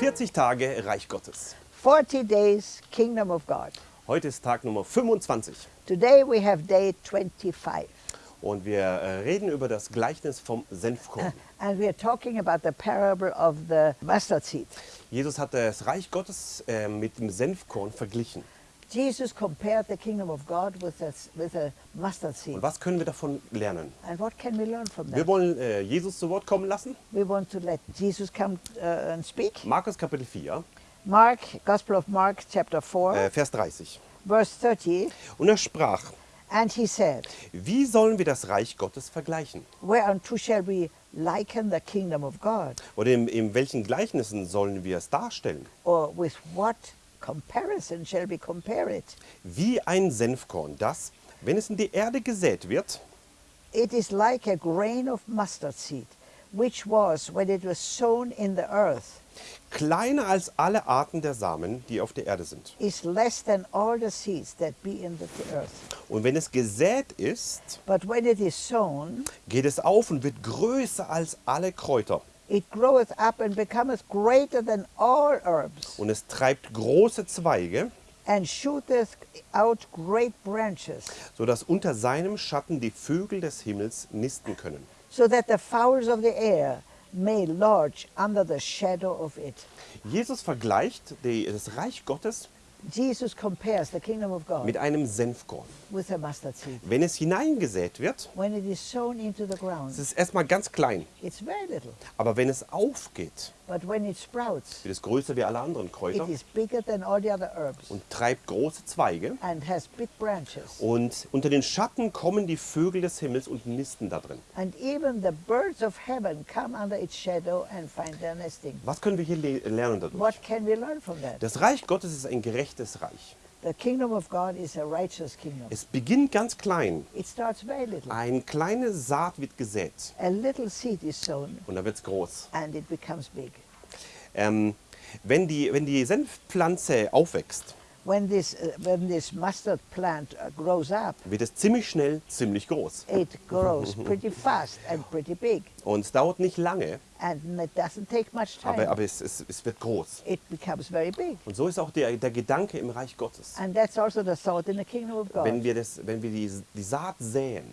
40 Tage Reich Gottes. 40 days Kingdom of God. Heute ist Tag Nummer 25 Today we have day 25. und wir äh, reden über das Gleichnis vom Senfkorn. And we are talking about the parable of the mustard seed. Jesus hat das Reich Gottes äh, mit dem Senfkorn verglichen. Jesus compared the kingdom of God with a, with a mustard seed. Und was können wir davon lernen? And what can we learn from Wir that? wollen äh, Jesus zu Wort kommen lassen. We want to let Jesus come uh, and speak. Markus Kapitel 4, Mark, Gospel of Mark, chapter 4, äh, Vers 30. verse 30. Und er sprach, And he said, wie sollen wir das Reich Gottes vergleichen? Whereunto shall we liken the kingdom of God? Oder in, in welchen Gleichnissen sollen wir es darstellen? Or with what comparison shall we compare it? Wie ein Senfkorn, das, wenn es in die Erde gesät wird, It is like a grain of mustard seed, which was, when it was sown in the earth, kleiner als alle Arten der Samen, die auf der Erde sind. is less than all the seeds that be in the earth. Und wenn es gesät ist, But when it is sown, geht es auf und wird größer als alle Kräuter. It groweth up and becometh greater than all herbs, Und es treibt große Zweige, and shooteth out great branches, sodass unter seinem Schatten die Vögel des Himmels nisten können. so that the fowls of the air may lodge under the shadow of it. Jesus vergleicht die, das Reich Gottes Jesus compares the kingdom of God mit einem Senfkorn. with a mustard seed. Wenn es hineingesät wird, When it is sown into the ground, es ist erstmal ganz klein. it's very little. Aber wenn es aufgeht, But when it sprouts, wird es größer wie alle anderen Kräuter it is bigger than all the other herbs und treibt große Zweige. and has big branches. Und unter den Schatten kommen die Vögel des Himmels und nisten da drin. And even the birds of heaven come under its shadow and find their nesting. Was können wir hier le lernen dadurch? What can we learn from that? Das Reich Gottes ist ein gerechtes Reich. The kingdom of God is a righteous kingdom. Es beginnt ganz klein. It starts very little. Eine kleine Saat wird gesät A little seed is sown und dann wird es groß. and it becomes big. Ähm, wenn, die, wenn die Senfpflanze aufwächst, When this, uh, when this mustard plant uh, grows up, wird es ziemlich schnell ziemlich groß. it grows pretty fast and pretty big. Und es dauert nicht lange, And it doesn't take much time. aber, aber es, es, es wird groß. it becomes very big. Und so ist auch der, der Gedanke im Reich Gottes. And that's also the thought in the kingdom of God. Wenn wir, das, wenn wir die, die Saat säen,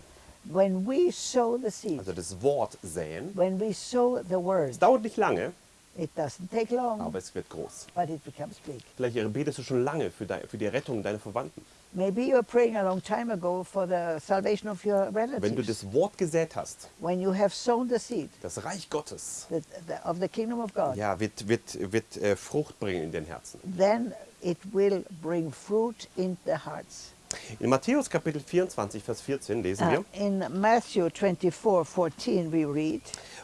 when we sow the seed, also das Wort säen, when we sow the word, es dauert nicht lange, it doesn't take long, aber es wird groß. but it becomes big. Vielleicht betest du schon lange für, dein, für die Rettung deiner Verwandten. Maybe you were praying a long time ago for the salvation of your Wenn du relatives. das Wort gesät hast, When you have sown the seed das Reich Gottes, the, the, of the kingdom of God, ja, wird, wird, wird äh, Frucht bringen in den Herzen. then it will bring fruit in the hearts. In Matthäus Kapitel 24, Vers 14 lesen Uh, wir, in Matthew 24, 14 we read,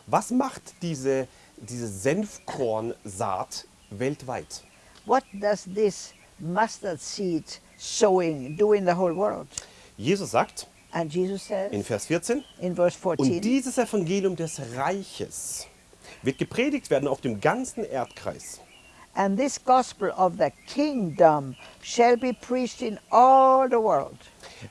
was macht diese, diese Senfkornsaat weltweit? What does this mustard seed sowing do in the whole world? Jesus sagt And Jesus says in Vers 14, in verse 14, und dieses Evangelium des Reiches wird gepredigt werden auf dem ganzen Erdkreis. And this gospel of the kingdom shall be preached in all the world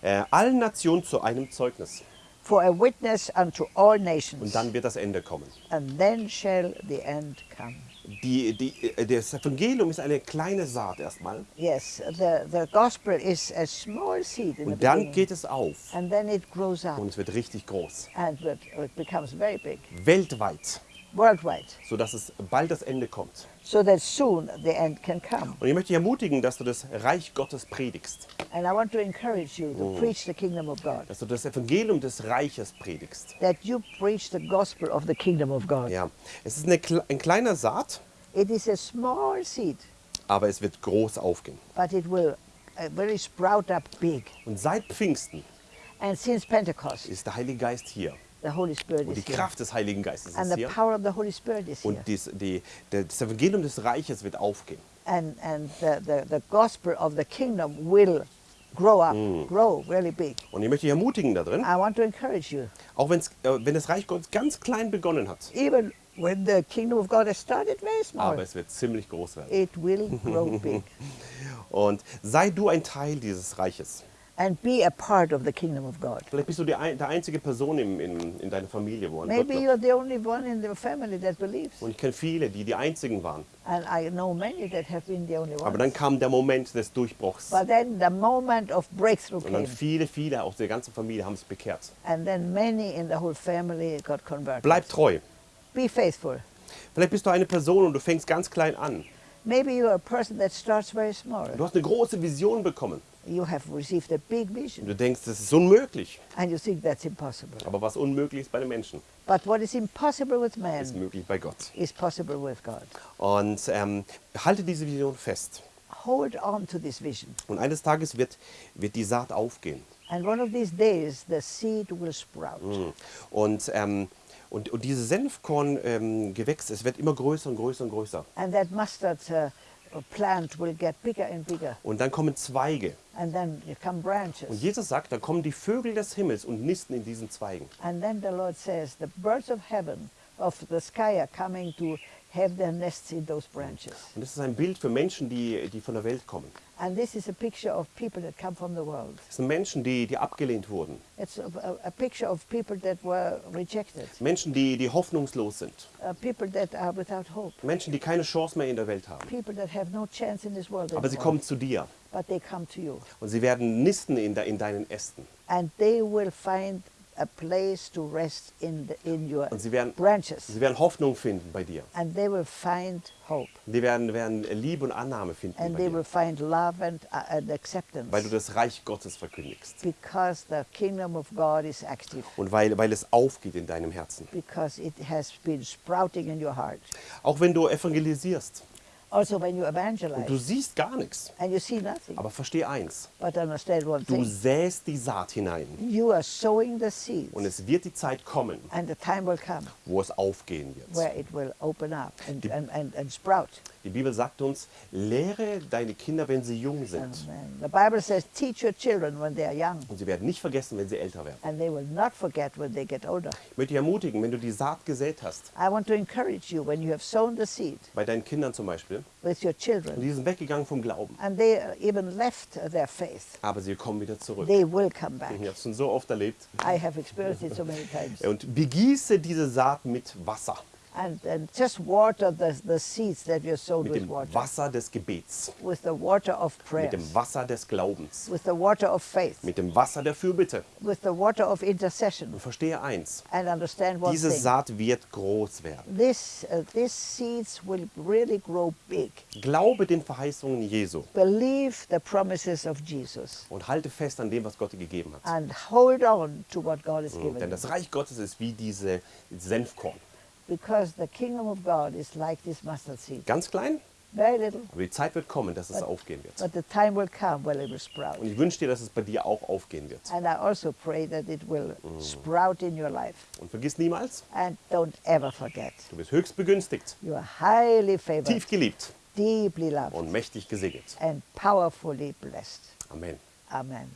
Äh, allen Nationen zu einem Zeugnis. For a witness unto all Und nations. dann wird das Ende kommen. And then shall the end come. Die, die, äh, das Evangelium ist eine kleine Saat erstmal. Yes, the, the gospel is a small seed in Und dann geht es auf. And then it grows up Und es wird richtig groß. and it becomes very big, Weltweit. Worldwide, Sodass es bald das Ende kommt. so that soon the end can come. Und ich möchte dich ermutigen, dass du das Reich Gottes predigst. And I want to encourage you to preach the kingdom of God, Dass du das Evangelium des Reiches predigst. that you preach the gospel of the kingdom of God. Ja. Es ist eine, ein kleiner Saat, It is a small seed, aber es wird groß aufgehen. but it will uh, really sprout up big. Und seit Pfingsten And since Pentecost, ist der Heilige Geist hier. The Holy Spirit Und die. Kraft des Heiligen Geistes ist the hier. power of the Holy Spirit is here. Und dies, die, das Evangelium des Reiches wird aufgehen. And, and the, the, the gospel of the kingdom will grow up, grow really big. Und ich möchte dich ermutigen darin, I want to encourage you. auch wenn's, äh, wenn das Reich Gottes ganz klein begonnen hat, Even when the kingdom of God has started very small, aber es wird ziemlich groß werden. it will grow big. Und sei du ein Teil dieses Reiches. And be a part of the kingdom of God. Vielleicht bist du die, der einzige Person in, in, in deiner Familie, wo an Maybe you're the only one in the family that believes. Und ich kenne viele, die die einzigen waren. And I know many that have been the only Aber dann ones. kam der Moment des Durchbruchs. But then the moment of breakthrough Und dann viele, viele aus der ganzen Familie haben sich bekehrt. And then many in the whole family got converted. Bleib treu. Be faithful. Vielleicht bist du eine Person und du fängst ganz klein an. Maybe you're a person that starts very small. Du hast eine große Vision bekommen. You have received a big vision du denkst, das ist unmöglich. and you think that's impossible. Aber was unmöglich ist bei den Menschen, But what is impossible with ist man möglich bei Gott. is possible with God. Und ähm, halte diese Vision fest. Hold on to this vision. Und eines Tages wird, wird die Saat aufgehen. And one of these days, the seed will sprout. Mhm. Und, ähm, und, und dieses Senfkorn-Gewächs, ähm, Gewächs, es wird immer größer und größer und größer. And that mustard uh, plant will get bigger and bigger. Und dann kommen Zweige. And then there come Und branches. Jesus sagt, dann kommen die Vögel des Himmels und nisten in diesen Zweigen. And then the Lord says, the birds of heaven, of the sky, are coming to have their nests in those branches. Und das ist ein Bild für Menschen, die, die von der Welt kommen. And this is a picture of people that come from the world. Das sind Menschen, die, die abgelehnt wurden. It's a, a, a picture of people that were rejected, Menschen, die, die hoffnungslos sind. uh, people that are without hope, Menschen, die keine Chance mehr in der Welt haben. people that have no chance in this world Aber sie kommen zu dir. But they come to you. Und sie werden nisten in, de, in deinen Ästen. And they will find a place to rest in, the, in your Und sie werden, branches. sie werden Hoffnung finden bei dir. And they will find hope. Die werden, werden Liebe und Annahme finden And bei they dir. will find love and, uh, and acceptance. Weil du das Reich Gottes verkündigst. because the kingdom of God is active. Und weil, weil es aufgeht in deinem Herzen. Because it has been sprouting in your heart. Auch wenn du evangelisierst Also, when you und du evangelize siehst gar nichts. and you see nothing, Aber versteh eins. but understand one Du thing säst die Saat hinein. you are sowing the seeds, Und es wird die Zeit kommen, and the time will come wo es aufgehen wird. where it will open up and, Die- and, and, and sprout. Die Bibel sagt uns, lehre deine Kinder, wenn sie jung sind. the Bible says, teach your children when they are young, Und sie werden nicht vergessen, wenn sie älter werden. and they will not forget when they get older. Ich möchte dich ermutigen, wenn du die Saat gesät hast, I want to encourage you when you have sown the seed bei deinen Kindern zum Beispiel, with your und children, die sind weggegangen vom Glauben, and they even left their faith, aber sie kommen wieder zurück. they will come back. Ich habe es schon so oft erlebt. I have experienced it so many times. Und begieße diese Saat mit Wasser, And, and just water the, the seeds that you're sown mit with dem water. Wasser des Gebets, With the water of mit prayer. dem Wasser des Glaubens, With the water of faith. mit dem Wasser der Fürbitte. With the water of intercession. Und verstehe eins, And understand one diese thing. Saat wird groß werden. This, uh, these seeds will really grow big. Glaube den Verheißungen Jesu Believe the promises of Jesus. und halte fest an dem, was Gott dir gegeben hat. And hold on to what God has Mhm, given Denn you. das Reich Gottes ist wie diese Senfkorn. Because the kingdom of God is like this mustard seed. Ganz klein, Very little. aber die Zeit wird kommen, dass es But- aufgehen wird. But the time will come when it will sprout. Und ich wünsche dir, dass es bei dir auch aufgehen wird. And I also pray that it will sprout in your life. Und vergiss niemals, And don't ever forget, du bist höchst begünstigt, you are highly favored, tief geliebt deeply loved, und mächtig gesegnet. and powerfully blessed. Amen. Amen.